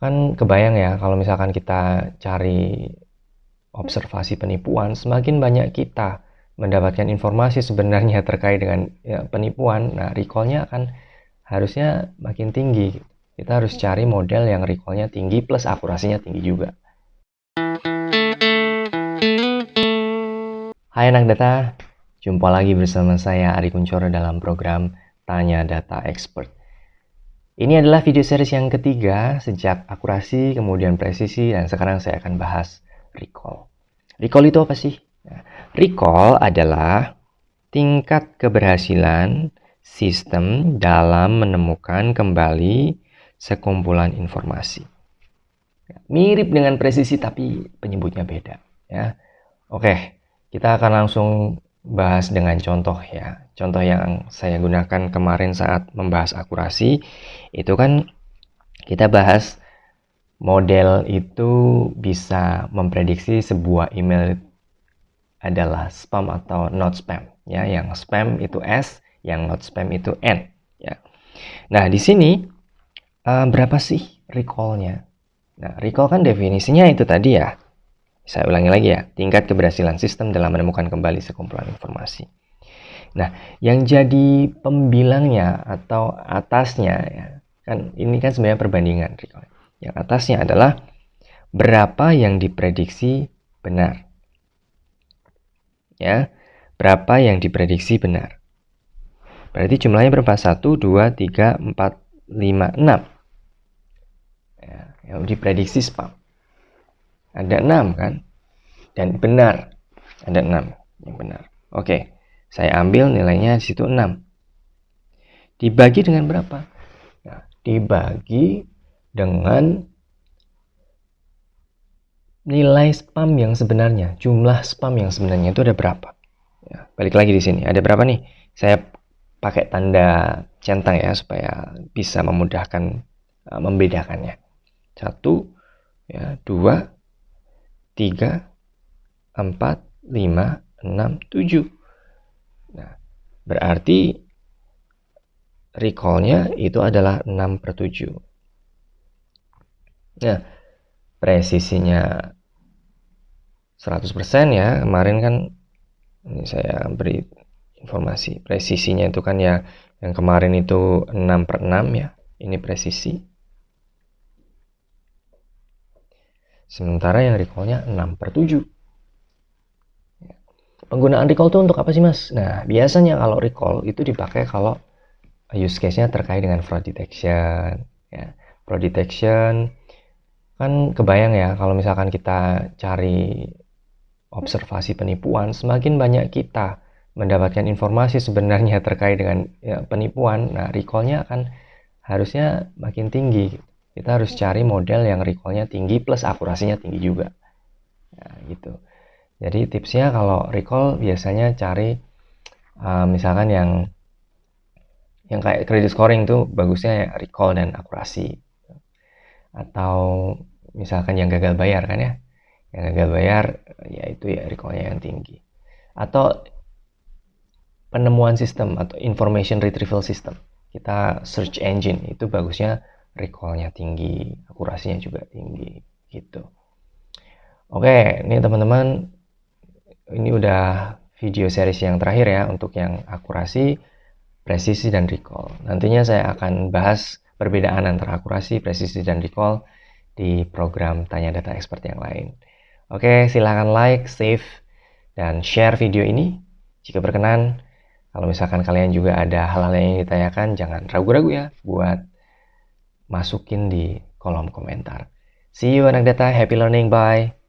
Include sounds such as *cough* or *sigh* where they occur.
Kan kebayang ya kalau misalkan kita cari observasi penipuan, semakin banyak kita mendapatkan informasi sebenarnya *laughs* terkait dengan ya, penipuan, nah recallnya akan harusnya makin tinggi. Kita harus cari model yang recallnya tinggi plus akurasinya tinggi juga. Hai anak data, jumpa lagi bersama saya Ari Kuncoro dalam program Tanya Data Expert. Ini adalah video series yang ketiga sejak akurasi, kemudian presisi, dan sekarang saya akan bahas recall. Recall itu apa sih? Nah, recall adalah tingkat keberhasilan sistem dalam menemukan kembali sekumpulan informasi. Mirip dengan presisi tapi penyebutnya beda. Ya, Oke, kita akan langsung bahas dengan contoh ya. Contoh yang saya gunakan kemarin saat membahas akurasi itu kan kita bahas model itu bisa memprediksi sebuah email adalah spam atau not spam ya. Yang spam itu S, yang not spam itu N ya. Nah, di sini uh, berapa sih recall-nya? Nah, recall kan definisinya itu tadi ya saya ulangi lagi ya, tingkat keberhasilan sistem dalam menemukan kembali sekumpulan informasi. Nah, yang jadi pembilangnya atau atasnya ya, kan ini kan sebenarnya perbandingan. Yang atasnya adalah berapa yang diprediksi benar. Ya, berapa yang diprediksi benar. Berarti jumlahnya berapa? 1, 2, 3, 4, 5, 6. Ya, yang diprediksi spam. Ada 6 kan? Dan benar. Ada 6 yang benar. Oke, saya ambil nilainya di situ 6. Dibagi dengan berapa? Nah, dibagi dengan nilai spam yang sebenarnya, jumlah spam yang sebenarnya itu ada berapa? Ya, balik lagi di sini, ada berapa nih? Saya pakai tanda centang ya supaya bisa memudahkan uh, membedakannya. Satu, ya, dua, 3, 4, 5, 6, 7. Nah, berarti recall-nya itu adalah 6 per 7. Nah, presisinya 100% ya. Kemarin kan ini saya beri informasi. Presisinya itu kan ya yang kemarin itu 6 per 6 ya. Ini presisi. Sementara yang recall-nya 6 per 7. Penggunaan recall itu untuk apa sih mas? Nah, biasanya kalau recall itu dipakai kalau use case-nya terkait dengan fraud detection. Ya. Fraud detection kan kebayang ya kalau misalkan kita cari observasi penipuan, semakin banyak kita mendapatkan informasi sebenarnya terkait dengan ya, penipuan, nah recall-nya akan harusnya makin tinggi. Kita harus cari model yang recall-nya tinggi plus akurasinya tinggi juga. Nah, gitu. Jadi tipsnya kalau recall biasanya cari uh, misalkan yang yang kayak credit scoring tuh bagusnya ya recall dan akurasi. Atau misalkan yang gagal bayar kan ya. Yang gagal bayar ya itu ya recall-nya yang tinggi. Atau penemuan sistem atau information retrieval system. Kita search engine itu bagusnya recall-nya tinggi, akurasinya juga tinggi gitu. Oke, ini teman-teman ini udah video series yang terakhir ya untuk yang akurasi, presisi dan recall. Nantinya saya akan bahas perbedaan antara akurasi, presisi dan recall di program Tanya Data Expert yang lain. Oke, silahkan like, save, dan share video ini. Jika berkenan, kalau misalkan kalian juga ada hal-hal yang ditanyakan, jangan ragu-ragu ya buat masukin di kolom komentar. See you anak data, happy learning, bye!